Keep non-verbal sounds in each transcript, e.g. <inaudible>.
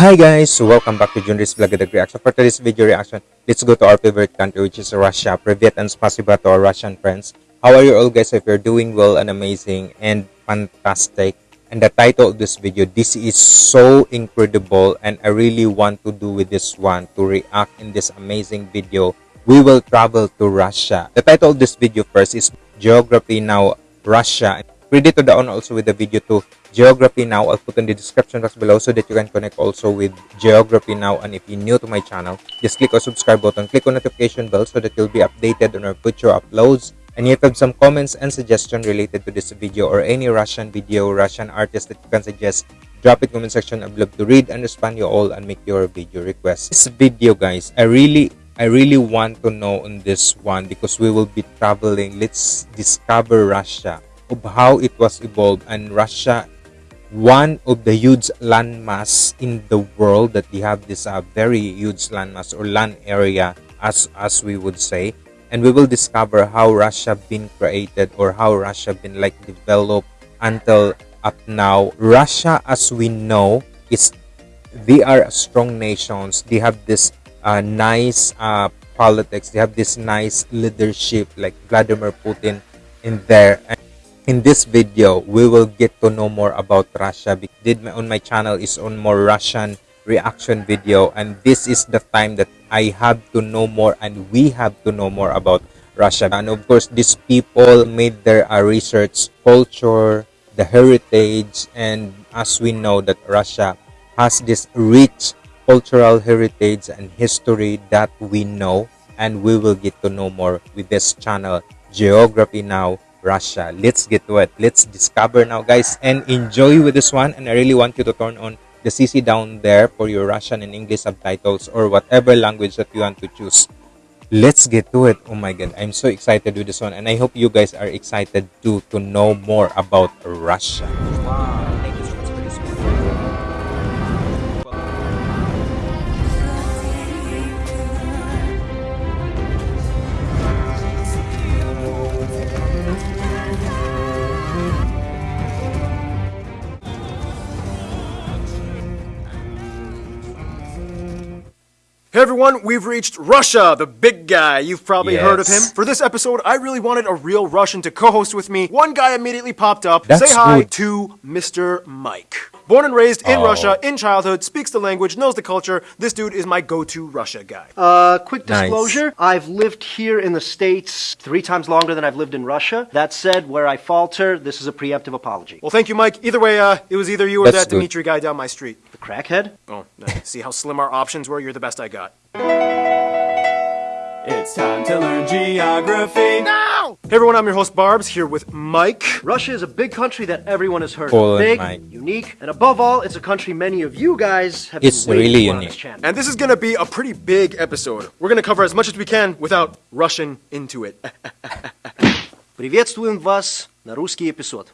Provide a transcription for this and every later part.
Hi guys, welcome back to Junris Vlog The Reaction. For today's video reaction, let's go to our favorite country which is Russia. Privet and spasiba to our Russian friends. How are you all guys? If you're doing well and amazing and fantastic. And the title of this video, this is so incredible and I really want to do with this one, to react in this amazing video. We will travel to Russia. The title of this video first is Geography Now Russia. Credit to the also with the video to Geography Now. I'll put in the description box below so that you can connect also with Geography Now. And if you're new to my channel, just click on subscribe button, click on notification bell so that you'll be updated on our future uploads. And if you have some comments and suggestions related to this video or any Russian video, Russian artist that you can suggest, drop it comment section. I'd love to read and respond you all and make your video request This video, guys, I really I really want to know on this one because we will be traveling. Let's discover Russia of how it was evolved and Russia one of the huge landmass in the world that they have this uh, very huge landmass or land area as as we would say. And we will discover how Russia been created or how Russia been like developed until up now. Russia as we know is they are strong nations. They have this uh, nice uh, politics. They have this nice leadership like Vladimir Putin in there. And in this video we will get to know more about russia did my on my channel is on more russian reaction video and this is the time that i have to know more and we have to know more about russia. And of course these people made their uh, research culture the heritage and as we know that russia has this rich cultural heritage and history that we know and we will get to know more with this channel. Geography now Russia. Let's get to it. Let's discover now, guys, and enjoy with this one. And I really want you to turn on the CC down there for your Russian and English subtitles or whatever language that you want to choose. Let's get to it. Oh my god, I'm so excited with this one, and I hope you guys are excited too to know more about Russia. Hey everyone, we've reached Russia, the big guy. You've probably yes. heard of him. For this episode, I really wanted a real Russian to co-host with me. One guy immediately popped up. That's Say hi good. to Mr. Mike. Born and raised in Oh. Russia, in childhood, speaks the language, knows the culture. This dude is my go-to Russia guy. Uh, quick Nice. disclosure, I've lived here in the States three times longer than I've lived in Russia. That said, where I falter, this is a preemptive apology. well, thank you, Mike. Either way, uh, it was either you or That's that good. Dimitri guy down my street The crackhead? Oh, no. see how slim our options were? You're the best I got. It's time to learn geography. Hey everyone, I'm your host Barbs, here with Mike. Russia is a big country that everyone has heard Poland, of. Big, Mike. unique, and above all, it's a country many of you guys have It's been waiting really for on unique. this channel. And this is gonna be a pretty big episode. We're gonna cover as much as we can without rushing into it. <laughs> Приветствуем вас на русский эпизод.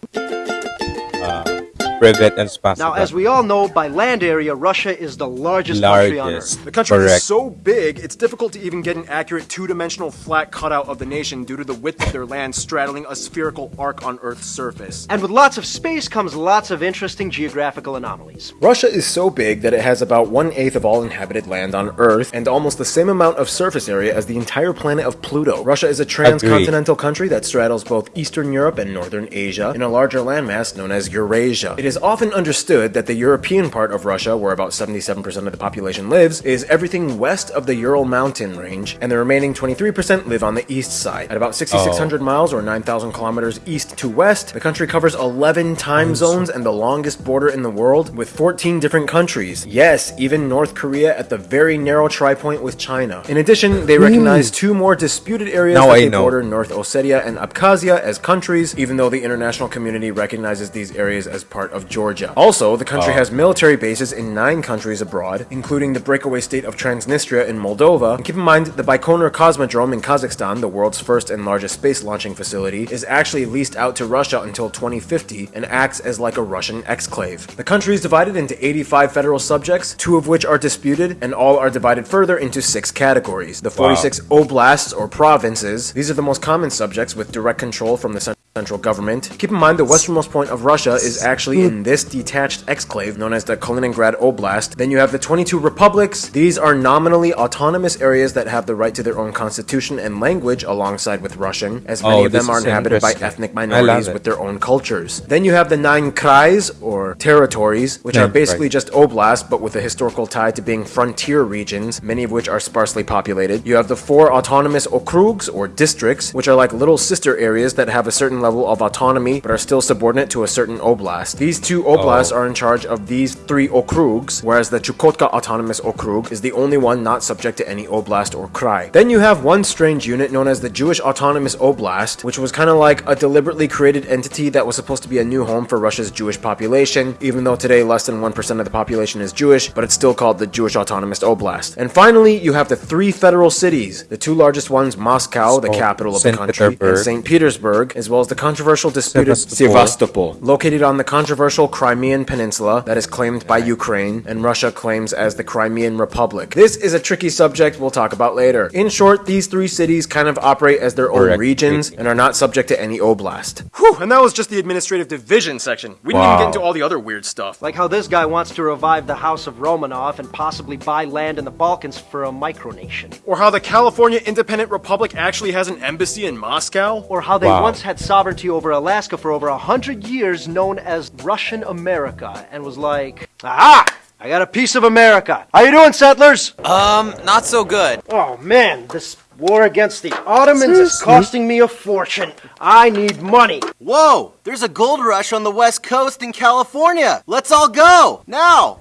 Privet and spasiba. Now, as we all know, by land area, Russia is the largest, country on largest. Earth. The country Correct. is so big, it's difficult to even get an accurate two-dimensional flat cutout of the nation due to the width of their land straddling a spherical arc on Earth's surface. And with lots of space comes lots of interesting geographical anomalies. Russia is so big that it has about one-eighth of all inhabited land on Earth and almost the same amount of surface area as the entire planet of Pluto. Russia is a transcontinental country that straddles both Eastern Europe and Northern Asia in a larger landmass known as Eurasia. It is often understood that the European part of Russia, where about 77% of the population lives, is everything west of the Ural mountain range, and the remaining 23% live on the east side. At about 6,600 miles or 9,000 kilometers east to west, the country covers 11 time zones and the longest border in the world with 14 different countries. Yes, even North Korea at the very narrow tri-point with China. In addition, they recognize two more disputed areas Now that I know. border North Ossetia and Abkhazia as countries, even though the international community recognizes these areas as part of Georgia. Also, the country has military bases in nine countries abroad, including the breakaway state of Transnistria in Moldova. And keep in mind, the Baikonur Cosmodrome in Kazakhstan, the world's first and largest space launching facility, is actually leased out to Russia until 2050 and acts as like a Russian exclave. The country is divided into 85 federal subjects, two of which are disputed, and all are divided further into six categories. The 46 oblasts or provinces, these are the most common subjects with direct control from the central central government. Keep in mind the westernmost point of Russia is actually in this detached exclave known as the Kaliningrad Oblast. Then you have the 22 republics. These are nominally autonomous areas that have the right to their own constitution and language alongside with Russian, as many Oh, of them are inhabited by ethnic minorities with their own cultures. Then you have the nine krais or territories, which are basically krais. just oblasts but with a historical tie to being frontier regions, many of which are sparsely populated. You have the four autonomous okrugs or districts, which are like little sister areas that have a certain level of autonomy but are still subordinate to a certain oblast. These two oblasts Oh. are in charge of these three okrugs, whereas the Chukotka Autonomous Okrug is the only one not subject to any oblast or krai. Then you have one strange unit known as the Jewish Autonomous Oblast, which was kind of like a deliberately created entity that was supposed to be a new home for Russia's Jewish population, even though today less than 1% of the population is Jewish, but it's still called the Jewish Autonomous Oblast. And finally, you have the three federal cities, the two largest ones, Moscow, the oh, capital of Saint the country, and St. Petersburg, as well as the controversial disputed Sevastopol. Sevastopol, located on the controversial Crimean Peninsula that is claimed by Ukraine and Russia claims as the Crimean Republic. This is a tricky subject we'll talk about later. In short, these three cities kind of operate as their own Correct. regions and are not subject to any oblast. Whew, and that was just the administrative division section. We didn't even get into all the other weird stuff. Like how this guy wants to revive the House of Romanov and possibly buy land in the Balkans for a micronation. Or how the California Independent Republic actually has an embassy in Moscow. Or how they Wow. once had sovereignty over Alaska for over a hundred years, known as Russian America, and was like, Aha! I got a piece of America. How you doing, settlers? Um, not so good. Oh man, this war against the Ottomans is costing me a fortune. I need money. Whoa, there's a gold rush on the west coast in California. Let's all go now.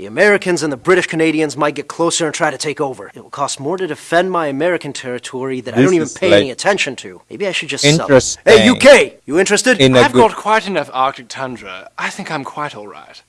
The Americans and the British Canadians might get closer and try to take over. It will cost more to defend my American territory that I don't even pay like- any attention to. Maybe I should just sell it. Interesting. Hey, UK, you interested? In a I've got quite enough Arctic tundra. I think I'm quite all right.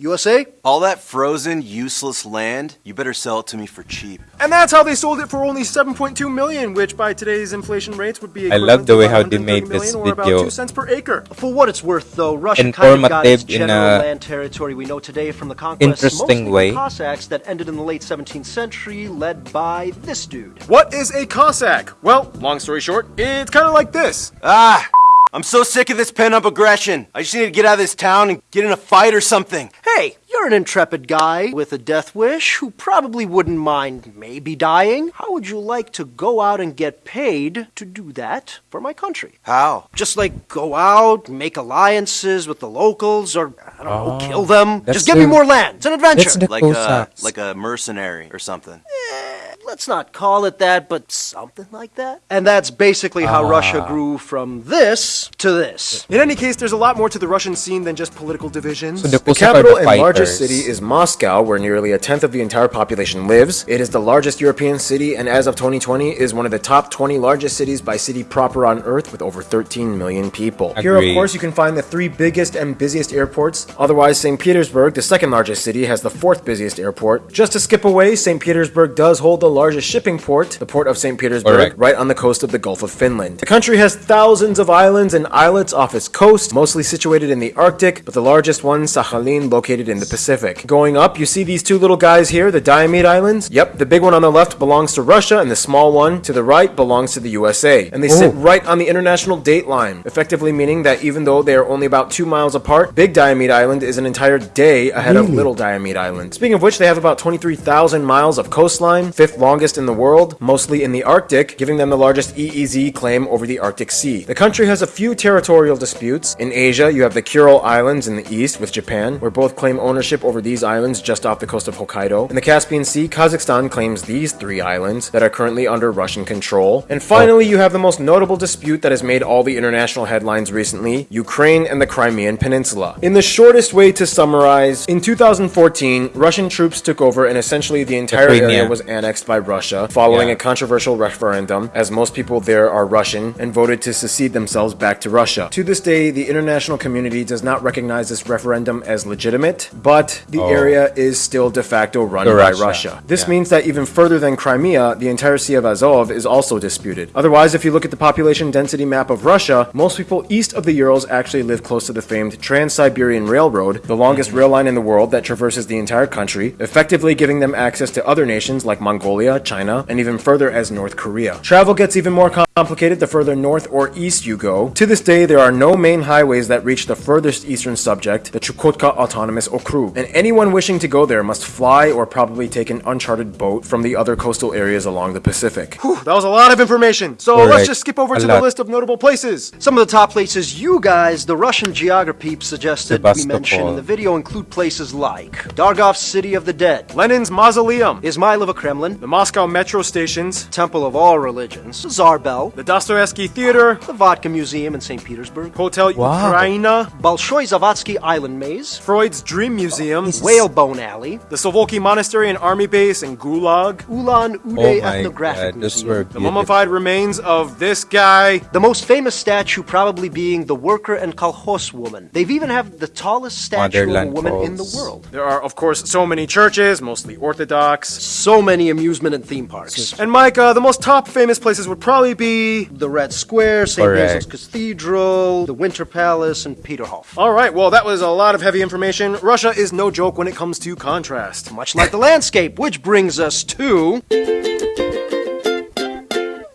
USA? All that frozen, useless land, you better sell it to me for cheap. And that's how they sold it for only 7.2 million, which by today's inflation rates would be I love equivalent the to way how they made this million about video. 2 cents per acre. For what it's worth, though, Russia kind of got its general land territory we know today from the conquest interesting mostly way. the Cossacks that ended in the late 17th century, led by this dude. What is a Cossack? Well, long story short, it's kind of like this. Ah, I'm so sick of this pent-up aggression. I just need to get out of this town and get in a fight or something. Hey, you're an intrepid guy with a death wish who probably wouldn't mind maybe dying. How would you like to go out and get paid to do that for my country? How? Just like go out, make alliances with the locals, or I don't know, kill them. Just give me more land. It's an adventure. Like uh, a like a mercenary or something. Eh, Let's not call it that, but something like that. And that's basically how ah. Russia grew from this to this. In any case, there's a lot more to the Russian scene than just political divisions. So the the capital the and largest city is Moscow, where nearly a tenth of the entire population lives. It is the largest European city, and as of 2020, is one of the top 20 largest cities by city proper on Earth, with over 13 million people. Here, of course, you can find the three biggest and busiest airports. Otherwise, St. Petersburg, the second largest city, has the fourth busiest airport. Just to skip away, St. Petersburg does hold the largest shipping port, the port of St. Petersburg, Correct. right on the coast of the Gulf of Finland. The country has thousands of islands and islets off its coast, mostly situated in the Arctic, but the largest one, Sakhalin, located in the Pacific. Going up, you see these two little guys here, the Diomede Islands. Yep, the big one on the left belongs to Russia, and the small one to the right belongs to the USA. And they sit Oh. right on the international date line, effectively meaning that even though they are only about two miles apart, Big Diomede Island is an entire day ahead of Little Diomede Island. Speaking of which, they have about 23,000 miles of coastline, fifth longest in the world, mostly in the Arctic, giving them the largest EEZ claim over the Arctic Sea. The country has a few territorial disputes. In Asia, you have the Kuril Islands in the east with Japan, where both claim ownership over these islands just off the coast of Hokkaido. In the Caspian Sea, Kazakhstan claims these three islands that are currently under Russian control. And finally, you have the most notable dispute that has made all the international headlines recently Ukraine and the Crimean Peninsula. In the shortest way to summarize, in 2014, Russian troops took over and essentially the entire area was annexed by Russia following Yeah. a controversial referendum, as most people there are Russian and voted to secede themselves back to Russia. To this day, the international community does not recognize this referendum as legitimate, but the Oh. area is still de facto run by Russia. Russia. This Yeah. means that even further than Crimea, the entire Sea of Azov is also disputed. Otherwise, if you look at the population density map of Russia, most people east of the Urals actually live close to the famed Trans-Siberian Railroad, the longest mm-hmm. rail line in the world that traverses the entire country, effectively giving them access to other nations like Mongolia Mongolia, China, and even further as North Korea. Travel gets even more complicated the further north or east you go. To this day, there are no main highways that reach the furthest eastern subject, the Chukotka Autonomous Okrug, and anyone wishing to go there must fly or probably take an uncharted boat from the other coastal areas along the Pacific. Whew, that was a lot of information. So Correct. let's just skip over A to lot. the list of notable places. Some of the top places you guys, the Russian geography suggested we mention in the video include places like Dargavs City of the Dead, Lenin's Mausoleum, Izmailovo Kremlin, the Moscow metro stations, Temple of All Religions, Tsar Bell, the Dostoevsky Theater, the Vodka Museum in St. Petersburg, Hotel Wow. Ukraina, Bolshoi Zayatsky Island Maze, Freud's Dream Museum, Whalebone Alley, the Solovki Monastery and Army Base in Gulag, Ulan Oh Ude my Ethnographic god, Museum. were the beautiful. mummified remains of this guy. The most famous statue probably being the worker and kolkhoz woman. They've even have the tallest statue of a woman in the world. There are, of course, so many churches, mostly Orthodox. So many amusement and theme parks. And Mike, uh, the most top famous places would probably be. The Red Square, St. Correct. Basil's Cathedral, the Winter Palace, and Peterhof. All right, well, that was a lot of heavy information. Russia is no joke when it comes to contrast. Much like the landscape, which brings us to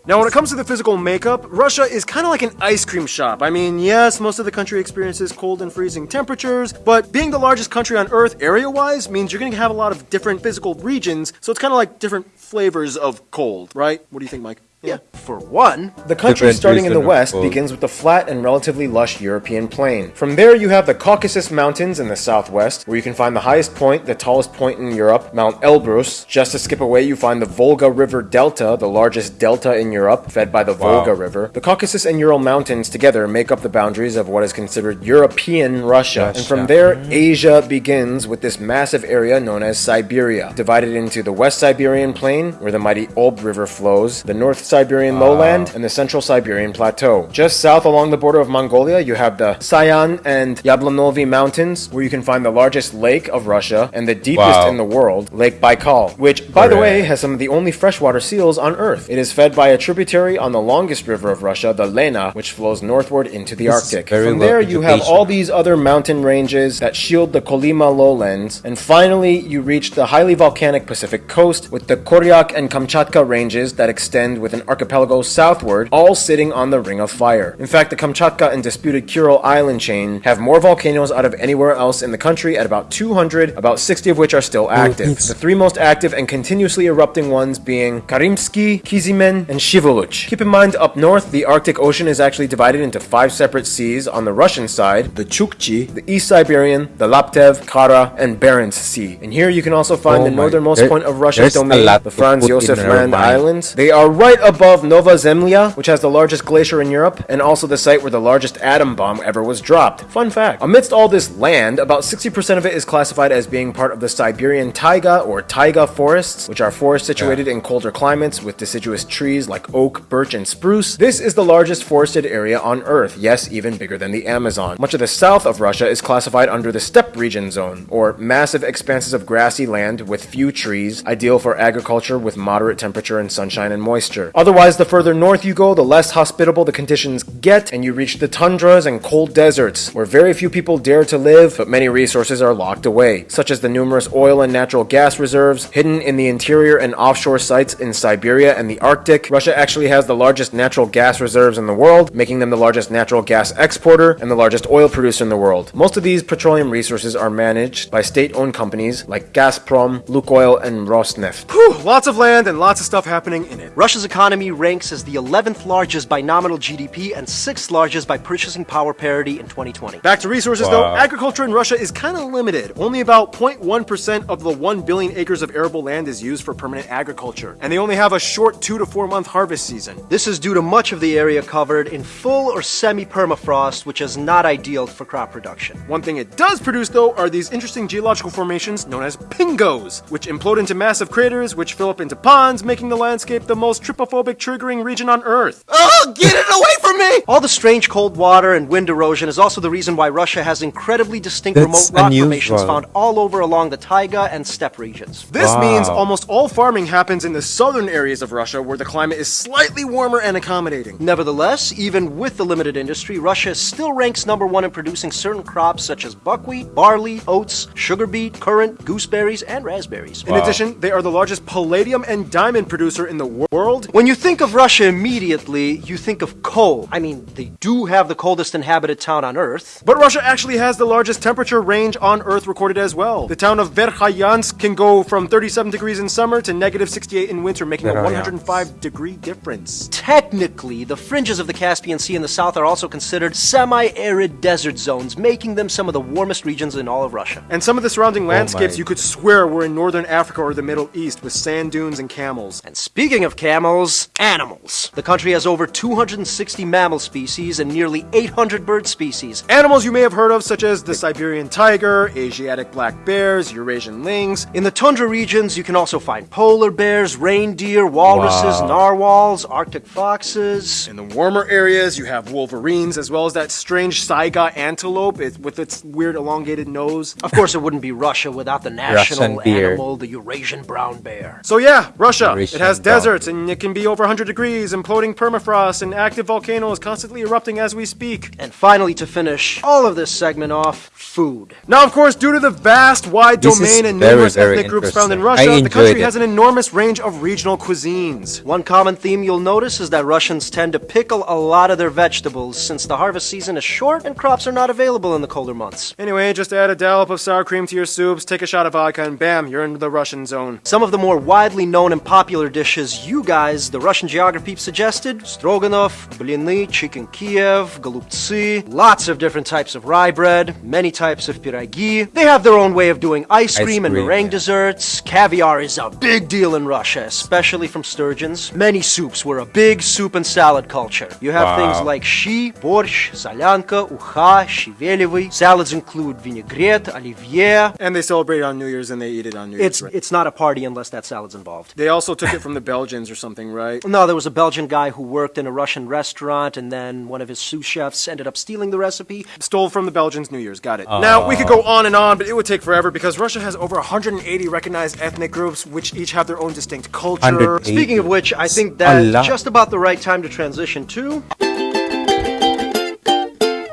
Now, when it comes to the physical makeup, Russia is kind of like an ice cream shop. I mean, yes, most of the country experiences cold and freezing temperatures, but being the largest country on Earth area wise means you're going to have a lot of different physical regions, so it's kind of like different flavors of cold, right? What do you think, Mike? Yeah. For one, The country starting in the west begins with the flat and relatively lush European plain. From there, you have the Caucasus Mountains in the southwest, where you can find the highest point, the tallest point in Europe, Mount Elbrus. Just to skip away, you find the Volga River Delta, the largest delta in Europe, fed by the Wow. Volga River. The Caucasus and Ural Mountains together make up the boundaries of what is considered European Russia. And from there, Asia begins with this massive area known as Siberia, divided into the West Siberian Plain, where the mighty Ob River flows, the North Siberian lowland, and the Central Siberian Plateau. Just south along the border of Mongolia, you have the Sayan and Yablonovy Mountains, where you can find the largest lake of Russia and the deepest Wow. in the world, Lake Baikal, which, by the way, has some of the only freshwater seals on Earth. It is fed by a tributary on the longest river of Russia, the Lena, which flows northward into the This Arctic. From there, you have all these other mountain ranges that shield the Kolyma lowlands, and finally, you reach the highly volcanic Pacific coast with the Koryak and Kamchatka ranges that extend with an archipelago southward, all sitting on the Ring of Fire. In fact, the Kamchatka and disputed Kuril island chain have more volcanoes out of anywhere else in the country at about 200, about 60 of which are still active. The three most active and continuously erupting ones being Karimsky, Kizimen, and Shiveluch. Keep in mind, up north, the Arctic Ocean is actually divided into five separate seas on the Russian side, the Chukchi, the East Siberian, the Laptev, Kara, and Barents Sea. And here you can also find Oh the northernmost there- point of Russia's domain, the Franz Josef Land. Islands. They are right above Nova Zemlya, which has the largest glacier in Europe, and also the site where the largest atom bomb ever was dropped. Fun fact. Amidst all this land, about 60% of it is classified as being part of the Siberian taiga or taiga forests, which are forests situated in colder climates with deciduous trees like oak, birch, and spruce. This is the largest forested area on Earth, yes, even bigger than the Amazon. Much of the south of Russia is classified under the steppe region zone, or massive expanses of grassy land with few trees, ideal for agriculture with moderate temperature and sunshine and moisture. Otherwise, the further north you go, the less hospitable the conditions get, and you reach the tundras and cold deserts, where very few people dare to live, but many resources are locked away, such as the numerous oil and natural gas reserves hidden in the interior and offshore sites in Siberia and the Arctic. Russia actually has the largest natural gas reserves in the world, making them the largest natural gas exporter and the largest oil producer in the world. Most of these petroleum resources are managed by state-owned companies like Gazprom, Lukoil, and Rosneft. Whew, lots of land and lots of stuff happening in it. Russia's economy ranks as the 11th largest by nominal GDP and 6th largest by purchasing power parity in 2020. Back to resources though, agriculture in Russia is kind of limited. Only about 0.1% of the 1 billion acres of arable land is used for permanent agriculture, and they only have a short 2 to 4 month harvest season. This is due to much of the area covered in full or semi-permafrost, which is not ideal for crop production. One thing it does produce though are these interesting geological formations known as pingos, which implode into massive craters which fill up into ponds, making the landscape the most claustrophobic triggering region on Earth. Oh, get it away from me! All the strange cold water and wind erosion is also the reason why Russia has incredibly distinct That's remote rock formations found all over along the taiga and steppe regions. This Wow. means almost all farming happens in the southern areas of Russia where the climate is slightly warmer and accommodating. Nevertheless, even with the limited industry, Russia still ranks number one in producing certain crops such as buckwheat, barley, oats, sugar beet, currant, gooseberries, and raspberries. In addition, they are the largest palladium and diamond producer in the world. When you think of Russia immediately, you think of cold. I mean, they do have the coldest inhabited town on Earth. But Russia actually has the largest temperature range on Earth recorded as well. The town of Verkhoyansk can go from 37 degrees in summer to negative 68 in winter, making a 105 degree difference. Technically, the fringes of the Caspian Sea in the south are also considered semi arid desert zones, making them some of the warmest regions in all of Russia. And some of the surrounding oh landscapes my. you could swear were in northern Africa or the Middle East with sand dunes and camels. And speaking of camels, animals. The country has over 260 mammal species and nearly 800 bird species. Animals you may have heard of, such as the Siberian tiger, Asiatic black bears, Eurasian lynx. In the tundra regions, you can also find polar bears, reindeer, walruses, Wow. narwhals, arctic foxes. In the warmer areas, you have wolverines, as well as that strange saiga antelope with its weird elongated nose. Of course, it wouldn't be Russia without the national animal, the Eurasian brown bear. So yeah, Russia. Eurasian it has deserts, and it can be over 100 degrees, imploding permafrost, and active volcanoes constantly erupting as we speak. And finally, to finish all of this segment off, food. Now, of course, due to the vast, wide This domain and very, numerous very ethnic groups found in. Russia, the country enjoyed has an enormous range of regional cuisines. One common theme you'll notice is that Russians tend to pickle a lot of their vegetables since the harvest season is short and crops are not available in the colder months. Anyway, just add a dollop of sour cream to your soups, take a shot of vodka, and bam, you're in the Russian zone. Some of the more widely known and popular dishes you guys, the Russian geography suggested stroganoff, blины, chicken Kiev, голубцы, lots of different types of rye bread, many types of piragi. They have their own way of doing ice Ice cream and cream, meringue yeah. desserts. Caviar is a big deal in Russia, especially from sturgeons. Many soups were a big soup and salad culture. You have Wow. things like щи, борщ, солянка, уха, щавелевый. Salads include vinaigrette, оливье. And they celebrate it on New Year's and they eat it on New Year's. It's right? it's not a party unless that salad's involved. They also took it from the Belgians or something, right? No, there was a Belgian guy who worked in a Russian restaurant, and then one of his sous chefs ended up stealing the recipe. Stole from the Belgians New Year's, got it. Now, we could go on and on, but it would take forever because Russia has over 180 recognized ethnic groups, which each have their own distinct culture. Speaking of which, I think A that's just about the right time to transition to.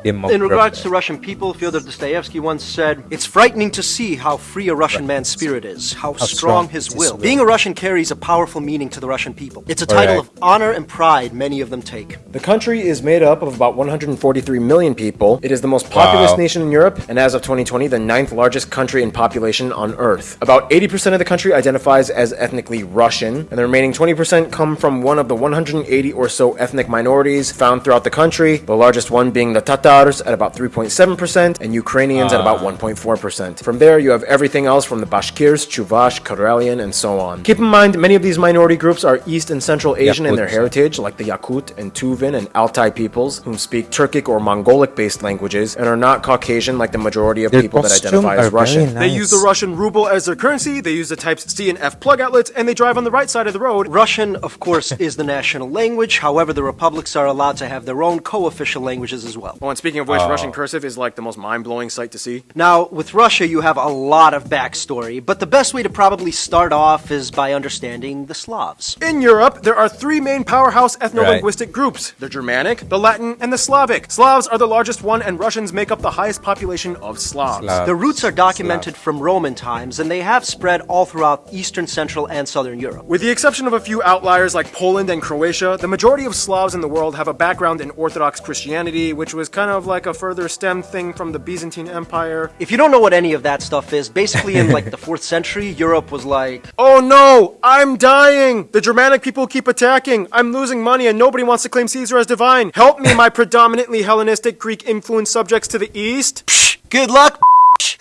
Demographic. In regards to Russian people, Fyodor Dostoevsky once said, It's frightening to see how free a Russian man's spirit is, how, strong, strong his his will. will. Being a Russian carries a powerful meaning to the Russian people. It's a title Alright. of honor and pride many of them take. The country is made up of about 143 million people. It is the most populous Wow. nation in Europe, and as of 2020, the ninth largest country in population on Earth. About 80% of the country identifies as ethnically Russian, and the remaining 20% come from one of the 180 or so ethnic minorities found throughout the country, the largest one being the Tatars at about 3.7%, and Ukrainians at about 1.4%. From there, you have everything else from the Bashkirs, Chuvash, Karelian, and so on. Keep in mind, many of these minority groups are East and Central Asian in their heritage, like the Yakut and Tuvan and Altai peoples, whom speak Turkic or Mongolic based languages, and are not Caucasian like the majority of Their people that identify as Russian. very They use the Russian ruble as their currency, they use the types C and F plug outlets, and they drive on the right side of the road. Russian, of course, is the national language. However, the republics are allowed to have their own co-official languages as well. And speaking of which, Russian oh. cursive is like the most mind blowing sight to see. Now, with Russia, you have a lot of backstory, but the best way to probably start off is by understanding the Slavs. In Europe, there are three main powerhouse ethno linguistic groups the Germanic, the Latin, and the Slavic. Slavs are the largest one, and Russians make up the highest population of Slavs. Slav. The roots are documented from Roman times, and they have spread all throughout Eastern, Central, and Southern Europe. With the exception of a few outliers like Poland and Croatia, the majority of Slavs in the world have a background in Orthodox Christianity, which was kind of like a further stem thing from the Byzantine Empire. If you don't know what any of that stuff is, basically in like the <laughs> 4th century, Europe was like, Oh no, I'm dying! The Germanic people keep attacking. I'm losing money and nobody wants to claim Caesar as divine. Help me, my <laughs> predominantly Hellenistic Greek influenced subjects to the east. Good luck.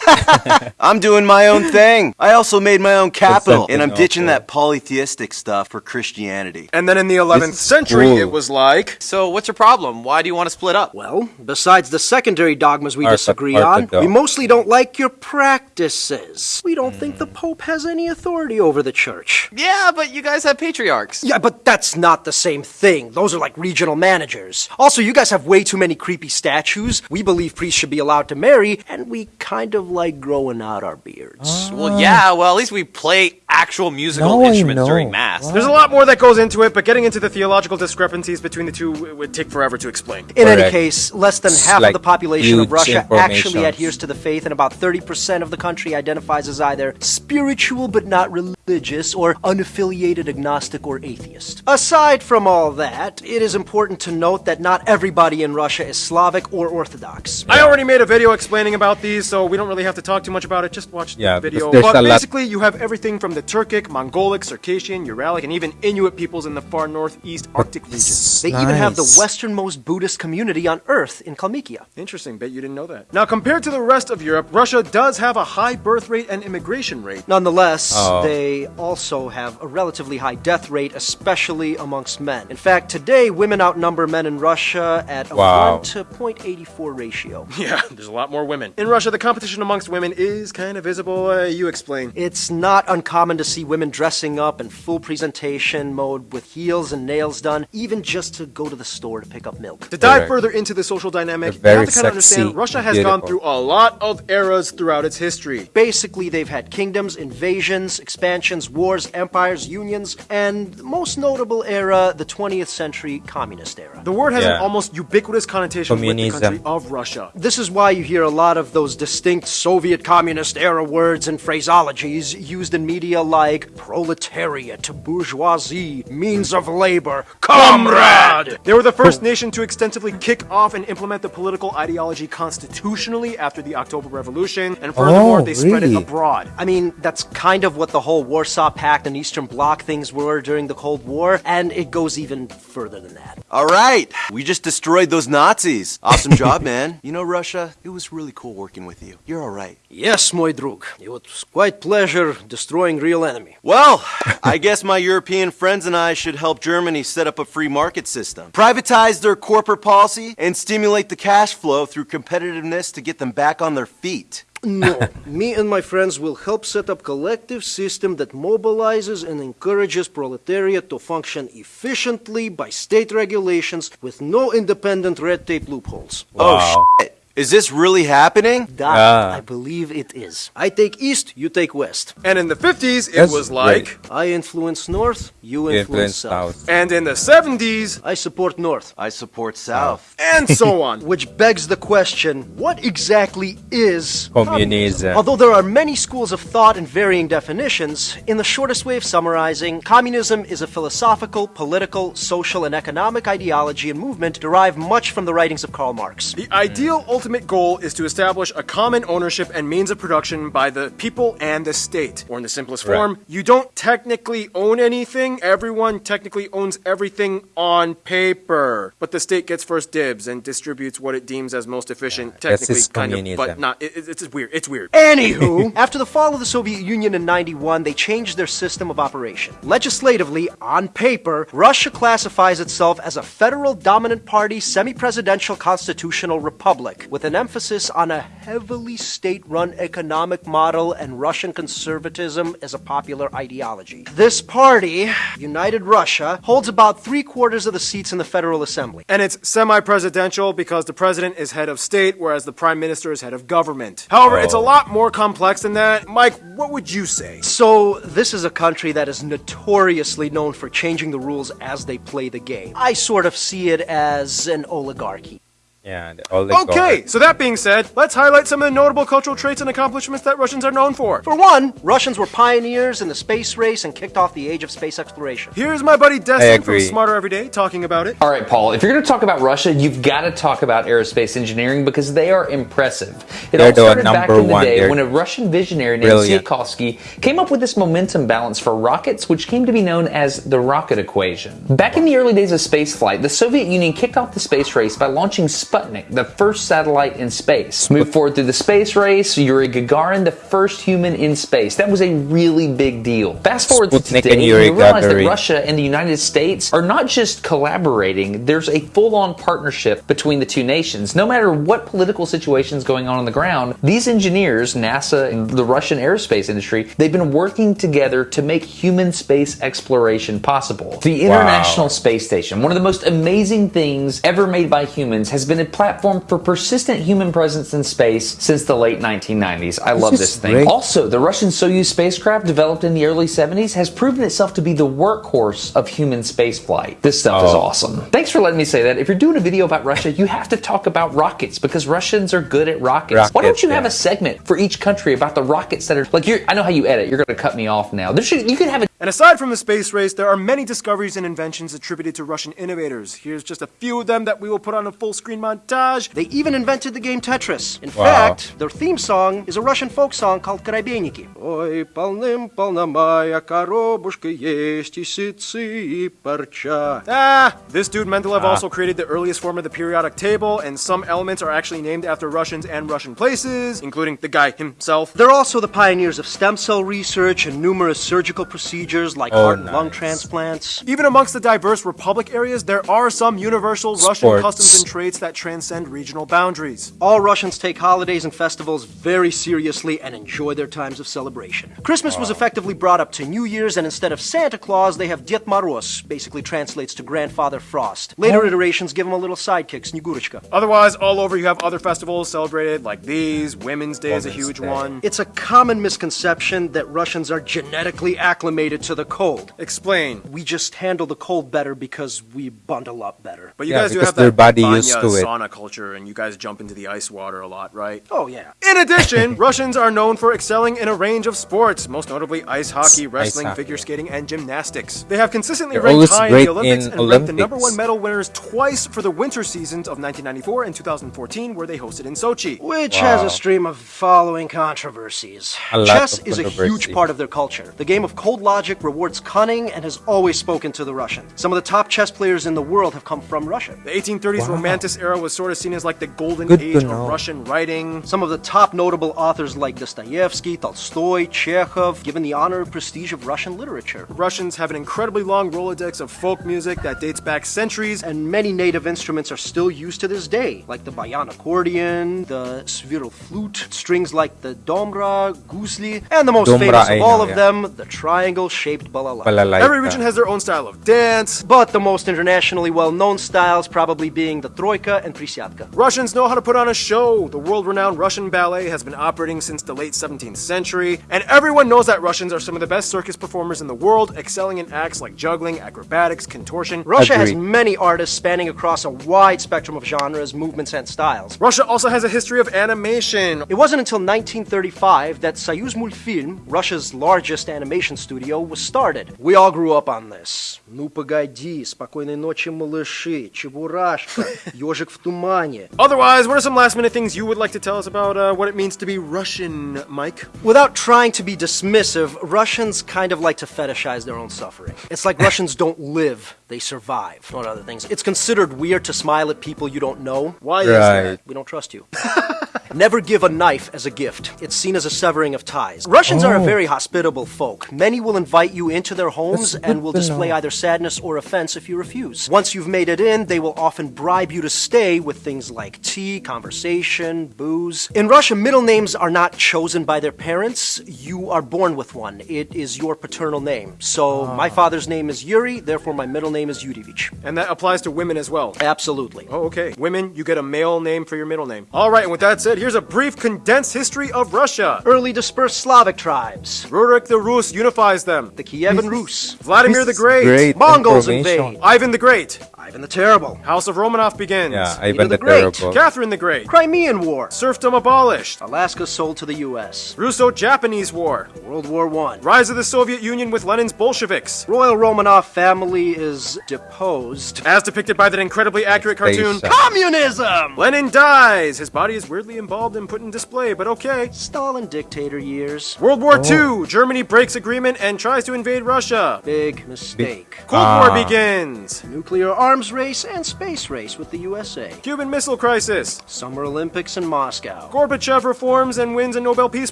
<laughs> I'm doing my own thing. I also made my own capital, and I'm something ditching awful. that polytheistic stuff for Christianity. And then in the 11th is century, cool. it was like. So what's your problem? Why do you want to split up? well, besides the secondary dogmas we Ortho- disagree on, we mostly don't like your practices. We don't think the Pope has any authority over the church. Yeah, but you guys have patriarchs. Yeah, but that's not the same thing. Those are like regional managers. Also, you guys have way too many creepy statues. We believe priests should be allowed to marry, and we kind of like growing out our beards. Well, yeah, well, at least we play actual musical Now instruments during Mass. There's a lot more that goes into it, but getting into the theological discrepancies between the two would take forever to explain. In any case, less than half like of the population of Russia actually adheres to the faith, and about 30% of the country identifies as either spiritual but not religious, or unaffiliated agnostic or atheist. Aside from all that, it is important to note that not everybody in Russia is Slavic or Orthodox. I already made a video explaining about these, so we don't really have to talk too much about it. Just watch Yeah, the video. because there's But a lot- basically, you have everything from the Turkic, Mongolic, Circassian, Uralic, and even Inuit peoples in the far northeast Arctic regions. They even have the westernmost Buddhist community on Earth in Kalmykia. Interesting, bet you didn't know that. Now, compared to the rest of Europe, Russia does have a high birth rate and immigration rate. Nonetheless, Oh. they also have a relatively high death rate, especially amongst men. In fact, today women outnumber men in Russia at a Wow. 1 to 0.84 ratio. <laughs> Yeah, there's a lot more women. In Russia, the competition amongst women is kind of visible. Uh, you explain. It's not uncommon to see women dressing up in full presentation mode with heels and nails done, even just to go to the store to pick up milk. To dive Correct. further into the social dynamic, They're you have to kind of understand Russia and has gone through a lot of eras throughout its history. Basically, they've had kingdoms, invasions, expansions, wars, empires, unions, and the most notable era, the 20th century communist era. The word has an almost ubiquitous connotation with the country of Russia. This is why you hear a lot of those distinct Soviet communist era words and phraseologies used in media like proletariat, bourgeoisie, means of labor, comrade! They were the first nation to extensively kick off and implement the political ideology constitutionally after the October Revolution, and furthermore, Oh, they spread it abroad. I mean, that's kind of what the whole Warsaw Pact and Eastern Bloc things were during the Cold War, and it goes even further than that. All right, we just destroyed those Nazis. Awesome job, <laughs> man. You know, Russia, it was really cool working with you. You're all right. Yes, my drug. It was quite pleasure destroying real enemy. Well, I guess my European friends and I should help Germany set up a free market system, privatize their corporate policy, and stimulate the cash flow through competitiveness to get them back on their feet. No, me and my friends will help set up collective system that mobilizes and encourages proletariat to function efficiently by state regulations with no independent red tape loopholes. Oh, Wow. shit. Is this really happening? That, Ah. I believe it is. I take east, you take west. And in the 50s, it That's was like. great. I influence north, you You influence, influence south. south. And in the 70s, I support north. I support South. and so <laughs> on. Which begs the question what exactly is Communism. Although there are many schools of thought and varying definitions, in the shortest way of summarizing, communism is a philosophical, political, social, and economic ideology and movement derived much from the writings of Karl Marx. The ideal ultimate goal is to establish a common ownership and means of production by the people and the state. Or in the simplest Right. form, you don't technically own anything, everyone technically owns everything on paper. But the state gets first dibs and distributes what it deems as most efficient, this technically kind of, but not. It, it's it's weird. It's weird. Anywho, <laughs> <laughs> after the fall of the Soviet Union in 91, they changed their system of operation. Legislatively, on paper, Russia classifies itself as a federal dominant party semi presidential constitutional republic, with an emphasis on a heavily state run economic model and Russian conservatism as a popular ideology. This party, United Russia, holds about three quarters of the seats in the Federal Assembly. And it's semi presidential because the president is head of state, whereas the prime minister is head of government. However, it's a Oh. lot more complex than that. Mike, what would you say? So, this is a country that is notoriously known for changing the rules as they play the game. I sort of see it as an oligarchy. Yeah, the- all the Okay, so that being said, let's highlight some of the notable cultural traits and accomplishments that Russians are known for. For one, Russians were pioneers in the space race and kicked off the age of space exploration. Here's my buddy Destin from. Smarter Everyday talking about it. All right, Paul, if you're going to talk about Russia, you've got to talk about aerospace engineering because they are impressive. It They're all the started back in the one. day They're when a Russian visionary named brilliant. Tsiolkovsky came up with this momentum balance for rockets, which came to be known as the rocket equation. Back in the early days of spaceflight, the Soviet Union kicked off the space race by launching Sputnik, the first satellite in space. Moved forward through the space race, Yuri Gagarin, the first human in space. That was a really big deal. Fast forward to Sputnik today, and Yuri you realize that Russia and the United States are not just collaborating, there's a full-on partnership between the two nations. No matter what political situation is going on on the ground, these engineers, NASA and the Russian aerospace industry, they've been working together to make human space exploration possible. The International Space Station, one of the most amazing things ever made by humans, has been a platform for persistent human presence in space since the late 1990s. I love this thing. great. Also, the Russian Soyuz spacecraft developed in the early 70s has proven itself to be the workhorse of human spaceflight. This stuff is Oh. awesome. Thanks for letting me say that. If you're doing a video about Russia, you have to talk about rockets because Russians are good at rockets. Why don't Rockets, you have a segment for each country about the rockets that are like you're I know how you edit. You're going to cut me off now. There should you could have a And aside from the space race, there are many discoveries and inventions attributed to Russian innovators. Here's just a few of them that we will put on a full screen montage. They even invented the game Tetris. In Wow. fact, their theme song is a Russian folk song called Karabeiniki. Ой, полным-полна моя коробушка есть и сытцы, и парча. Ah, this dude Mendeleev also created the earliest form of the periodic table, and some elements are actually named after Russians and Russian places, including the guy himself. They're also the pioneers of stem cell research and numerous surgical procedures like Oh, heart and lung nice. transplants. Even amongst the diverse republic areas, there are some universal Russian Sports. customs and traits that transcend regional boundaries. All Russians take holidays and festivals very seriously and enjoy their times of celebration. Christmas was effectively brought up to New Year's, and instead of Santa Claus, they have Ded Moroz, basically translates to Grandfather Frost. Later iterations give him a little sidekick, Snegurочка. Otherwise, all over you have other festivals celebrated like these. Women's Day is a Women's huge Day. one. It's a common misconception that Russians are genetically acclimated to the cold. Explain. We just handle the cold better because we bundle up better. But you Yeah, guys do because have their that body banya used to it. sauna culture, and you guys jump into the ice water a lot, right? Oh, yeah. In addition, <laughs> Russians are known for excelling in a range of sports, most notably ice hockey, wrestling, hockey. figure skating, and gymnastics. They have consistently They're ranked high in the Olympics in and ranked the number one medal winners twice for the winter seasons of 1994 and 2014, where they hosted in Sochi. Which has a stream of following controversies. A lot Chess of is a huge part of their culture. The game of cold logic rewards cunning and has always spoken to the Russian. Some of the top chess players in the world have come from Russia. The 1830s Romantic era was sort of seen as like the golden Good age of. Russian writing. Some of the top notable authors like Dostoevsky, Tolstoy, Chekhov, given the honor and prestige of Russian literature. Russians have an incredibly long Rolodex of folk music that dates back centuries, and many native instruments are still used to this day, like the bayan accordion, the svirel flute, strings like the domra, gusli, and the most Domra, famous of all know, of yeah. them, the triangle-shaped balalaika. Balalaika. every region has their own style of dance. But the most internationally well-known styles probably being the troika and prisyatka. Russians know how to put on a show. The world renowned Russian ballet has been operating since the late 17th century, and everyone knows that Russians are some of the best circus performers in the world, excelling in acts like juggling, acrobatics, contortion. Russia has Agreed. many artists spanning across a wide spectrum of genres, movements, and styles. Russia also has a history of animation. It wasn't until 1935 that Soyuz Multfilm, Russia's largest animation studio, was started. We all grew up on this. Ну погоди, спокойной ночи, малыши, Чебурашка, <laughs> Ежик в тумане. Otherwise, what are some last minute things you would like to tell us about uh, what it means to be Russian, Mike? Without trying to be dismissive, Russians kind of like to fetishize their own suffering. It's like <laughs> Russians don't live, they survive, not other things. It's considered weird to smile at people you don't know. Why is Right. that? We don't trust you. <laughs> Never give a knife as a gift. It's seen as a severing of ties. Russians are a Oh. very hospitable folk. Many will invite you into their homes That's and will display know. either sadness or offense if you refuse. Once you've made it in, they will often bribe you to stay with things like tea, conversation, booze. In Russia, middle names are not chosen by their parents. You are born with one. It is your paternal name. So my father's name is Yuri, therefore my middle name is Yurevich. And that applies to women as well. Absolutely. Oh, okay. Women, you get a male name for your middle name. All right, and with that said, here's a brief condensed history of Russia. Early dispersed Slavic tribes. Rurik the Rus unifies them. The Kievan Rus. Vladimir the Great. Great Mongols information. invade. Ivan the Great. Ivan the Terrible. House of Romanov begins. Yeah, Peter Ivan the the, Great. Terrible. Catherine the Great. Crimean War. Serfdom abolished. Alaska sold to the U.S. Russo-Japanese War. World War I. Rise of the Soviet Union with Lenin's Bolsheviks. Royal Romanov family is deposed. As depicted by that incredibly accurate cartoon. Station. Communism! Lenin dies. His body is weirdly involved and put in display, but okay. Stalin dictator years. World War Oh. II. Germany breaks agreement and tries to invade Russia. Big mistake. Cold Ah. War begins. Nuclear arms arms race and space race with the USA. Cuban Missile Crisis. Summer Olympics in Moscow. Gorbachev reforms and wins a Nobel Peace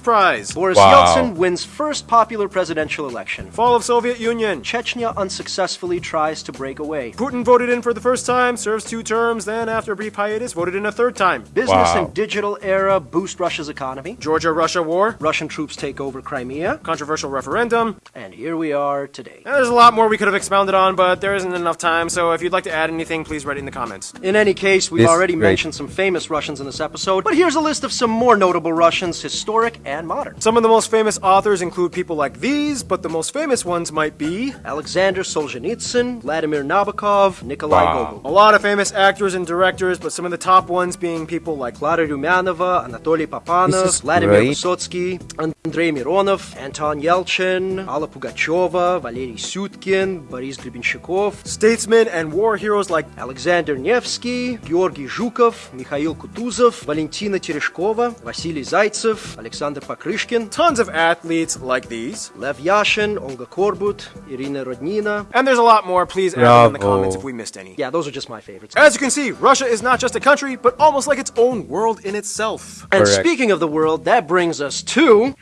Prize. Boris Wow. Yeltsin wins first popular presidential election. Fall of Soviet Union. Chechnya unsuccessfully tries to break away. Putin voted in for the first time, serves two terms, then after a brief hiatus, voted in a third time. Business Wow. and digital era boost Russia's economy. Georgia-Russia war. Russian troops take over Crimea. Controversial referendum. And here we are today. And there's a lot more we could have expounded on, but there isn't enough time, so if you'd like to add anything, please write it in the comments. In any case, we've This already great. mentioned some famous Russians in this episode, but here's a list of some more notable Russians, historic and modern. Some of the most famous authors include people like these, but the most famous ones might be Alexander Solzhenitsyn, Vladimir Nabokov, Nikolai Wow. Gogol. a lot of famous actors and directors, but some of the top ones being people like Clara Rumyanova, Anatoly This Papanov, Vladimir great. Vysotsky, Andrei Mironov, Anton Yelchin, Alla Pugacheva, Valery Syutkin, Boris Grebenshchikov, statesmen and war heroes like Alexander Nevsky, Georgy Zhukov, Mikhail Kutuzov, Valentina Tereshkova, Vasily Zaitsev, Alexander Pokryshkin. tons of athletes like these. Lev Yashin, Olga Korbut, Irina Rodnina. And there's a lot more. Please add them in the comments if we missed any. Yeah, those are just my favorites. As you can see, Russia is not just a country, but almost like its own world in itself. And Correct. speaking of the world, that brings us to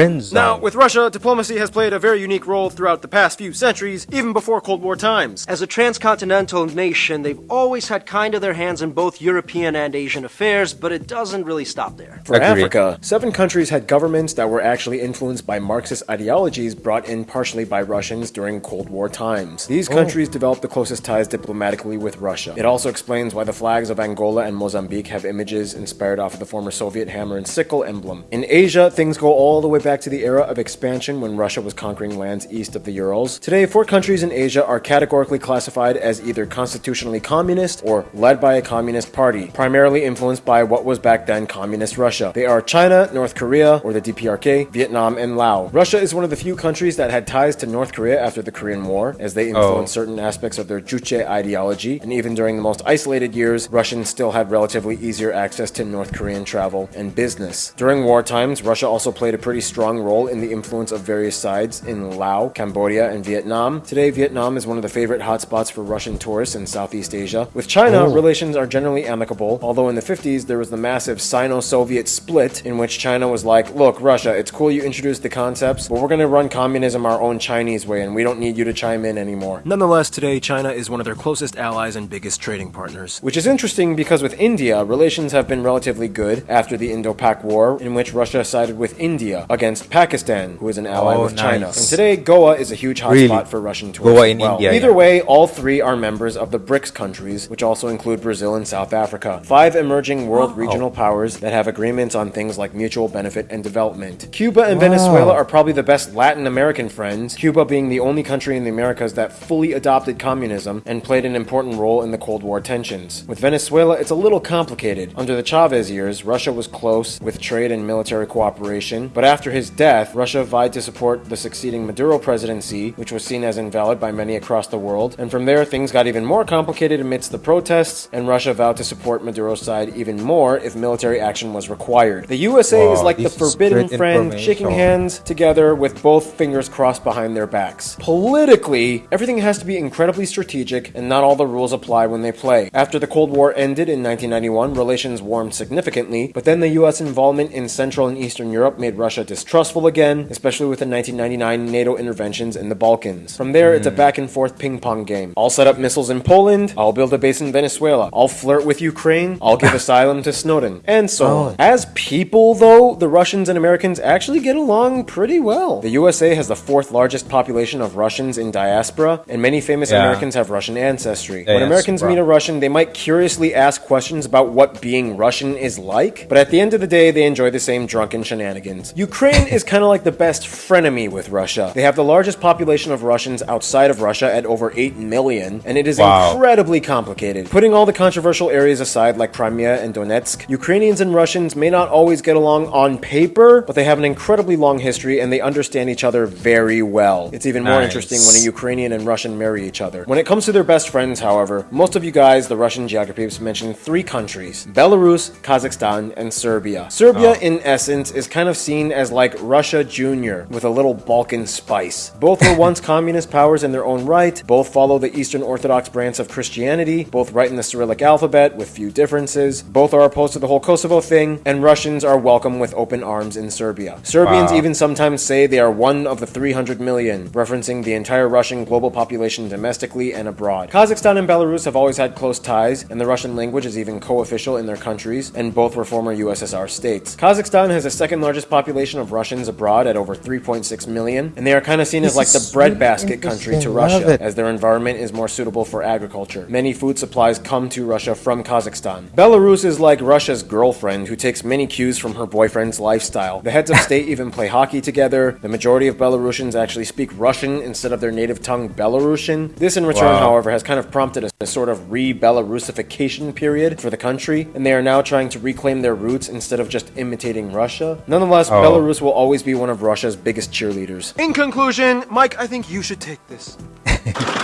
Friend zone. Now, with Russia, diplomacy has played a very unique role throughout the past few centuries, even before Cold War times. As a transcontinental nation, they've always had kind of their hands in both European and Asian affairs, but it doesn't really stop there. For Agreed. Africa, seven countries had governments that were actually influenced by Marxist ideologies brought in partially by Russians during Cold War times. These oh. countries developed the closest ties diplomatically with Russia. It also explains why the flags of Angola and Mozambique have images inspired off of the former Soviet hammer and sickle emblem. In Asia, things go all the way back to the era of expansion when Russia was conquering lands east of the Urals. Today, four countries in Asia are categorically classified as either constitutionally communist or led by a communist party, primarily influenced by what was back then communist Russia. They are China, North Korea, or the DPRK, Vietnam, and Laos. Russia is one of the few countries that had ties to North Korea after the Korean War, as they influenced oh. certain aspects of their Juche ideology, and even during the most isolated years, Russians still had relatively easier access to North Korean travel and business. During war times, Russia also played a pretty strong role in the influence of various sides in Laos, Cambodia, and Vietnam. Today, Vietnam is one of the favorite hotspots for Russian tourists in Southeast Asia. With China, oh. relations are generally amicable, although in the 50s there was the massive Sino-Soviet split in which China was like, look, Russia, it's cool you introduced the concepts, but we're going to run communism our own Chinese way and we don't need you to chime in anymore. Nonetheless, today China is one of their closest allies and biggest trading partners. Which is interesting because with India, relations have been relatively good after the Indo-Pak War, in which Russia sided with India against Pakistan, who is an ally Oh, with China. nice. And today, Goa is a huge hotspot Really? for Russian tourists. Goa in well. India, Either yeah. way, all three are members of the BRICS countries, which also include Brazil and South Africa. Five emerging world regional powers that have agreements on things like mutual benefit and development. Cuba and Venezuela are probably the best Latin American friends, Cuba being the only country in the Americas that fully adopted communism and played an important role in the Cold War tensions. With Venezuela, it's a little complicated. Under the Chavez years, Russia was close with trade and military cooperation, but after his death, Russia vied to support the succeeding Maduro presidency, which was seen as invalid by many across the world. And from there, things got even more complicated amidst the protests, and Russia vowed to support Maduro's side even more if military action was required. The USA is like the forbidden friend, shaking hands together with both fingers crossed behind their backs. Politically, everything has to be incredibly strategic, and not all the rules apply when they play. After the Cold War ended in 1991, relations warmed significantly, but then the US involvement in Central and Eastern Europe made Russia distrustful again, especially with the 1999 NATO interventions in the Balkans. From there, it's a hmm. back and forth ping pong game. I'll set up missiles in Poland, I'll build a base in Venezuela, I'll flirt with Ukraine, I'll give <laughs> asylum to Snowden, and so on. Oh. As people, though, the Russians and Americans actually get along pretty well. The USA has the fourth largest population of Russians in diaspora, and many famous Yeah. Americans have Russian ancestry. When Americans meet a Russian, they might curiously ask questions about what being Russian is like, but at the end of the day, they enjoy the same drunken shenanigans. Ukraine is kind of like the best frenemy with Russia. They have the largest population of Russians outside of Russia at over 8 million, and it is Wow. incredibly complicated. Putting all the controversial areas aside, like Crimea and Donetsk, Ukrainians and Russians may not always get along on paper, but they have an incredibly long history and they understand each other very well. It's even more Nice. interesting when a Ukrainian and Russian marry each other. When it comes to their best friends, however, most of you guys, the Russian geographers, mentioned three countries Belarus, Kazakhstan, and Serbia. Serbia, oh. in essence, is kind of seen as like Russia Jr. with a little Balkan spice. Both were once communist powers in their own right, both follow the Eastern Orthodox branch of Christianity, both write in the Cyrillic alphabet with few differences, both are opposed to the whole Kosovo thing, and Russians are welcome with open arms in Serbia. Serbians even sometimes say they are one of the 300 million, referencing the entire Russian global population domestically and abroad. Kazakhstan and Belarus have always had close ties, and the Russian language is even co-official in their countries, and both were former USSR states. Kazakhstan has the second largest population of Russians abroad at over 3.6 million, and they are kind of seen as like the breadbasket country to Russia, it. as their environment is more suitable for agriculture. Many food supplies come to Russia from Kazakhstan. Belarus is like Russia's girlfriend who takes many cues from her boyfriend's lifestyle. The heads of state even play hockey together. The majority of Belarusians actually speak Russian instead of their native tongue Belarusian. This in return, Wow. however, has kind of prompted a, a sort of re-Belarusification period for the country, and they are now trying to reclaim their roots instead of just imitating Russia. Nonetheless, Oh. Belarus will always be one of Russia's biggest cheerleaders. In conclusion, Mike, I think you should take this. <laughs>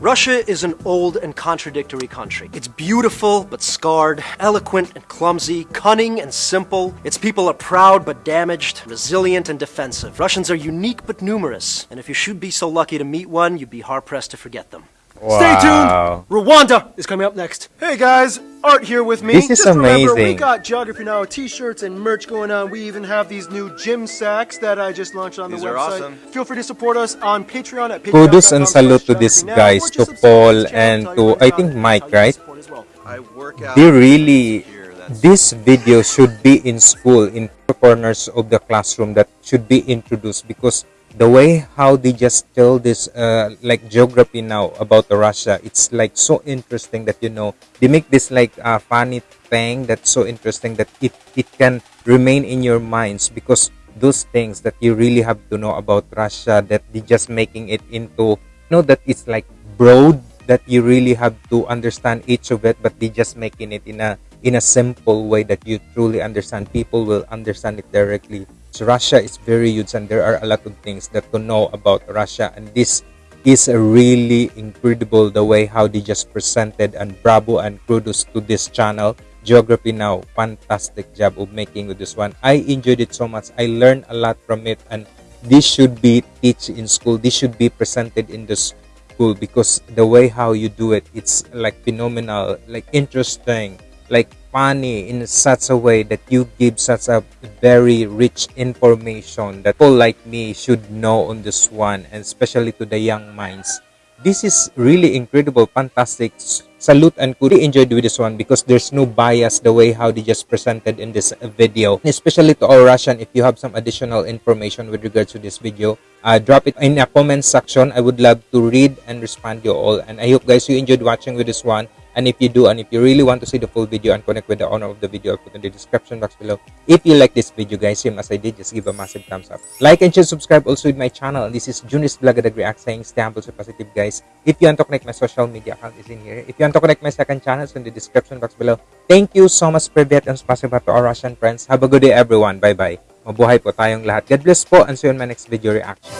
Russia is an old and contradictory country. It's beautiful but scarred, eloquent and clumsy, cunning and simple. Its people are proud but damaged, resilient and defensive. Russians are unique but numerous, and if you should be so lucky to meet one, you'd be hard pressed to forget them. Stay tuned. Rwanda is coming up next. Hey guys, Art here with me. This is Just remember, we got Geography Now t-shirts and merch going on. We even have these new gym sacks that I just launched on These the are website. awesome. Feel free to support us on Patreon at Kudos and salute to these guys, to Paul and to, I think, Mike, how you can right? support well. I work out. they really this video should be in school in the corners of the classroom that should be introduced because the way how they just tell this uh, like geography now about the russia it's like so interesting that you know they make this like uh, funny thing that's so interesting that it it can remain in your minds because those things that you really have to know about russia that they just making it into you know that it's like broad that you really have to understand each of it but they just making it in a in a simple way that you truly understand. People will understand it directly russia is very huge and there are a lot of things that to know about russia. And this is really incredible the way how they just presented and bravo and kudos to this channel. Geography now fantastic job of making with this one. I enjoyed it so much. I learned a lot from it and this should be teach in school. This should be presented in the school because the way how you do it it's like phenomenal like interesting like funny in such a way that you give such a very rich information that people like me should know on this one and especially to the young minds. This is really incredible fantastic. Salute and could enjoyed with this one because there's no bias the way how they just presented in this video. Especially to all russian if you have some additional information with regards to this video uh, drop it in a comment section. I would love to read and respond to you all. And i hope guys you enjoyed watching with this one and if you do and if you really want to see the full video and connect with the owner of the video i'll put in the description box below. If you like this video guys same as i did just give a massive thumbs up. Like and share subscribe also with my channel. This is Junis Blagadag React saying stay humble positive guys. If you want to connect my social media account is in here. If you want to connect my second channel it's in the description box below. Thank you so much Privet and spasiba to our Russian friends. Have a good day everyone. Bye bye mabuhay po tayong lahat. God bless po and see you in my next video reaction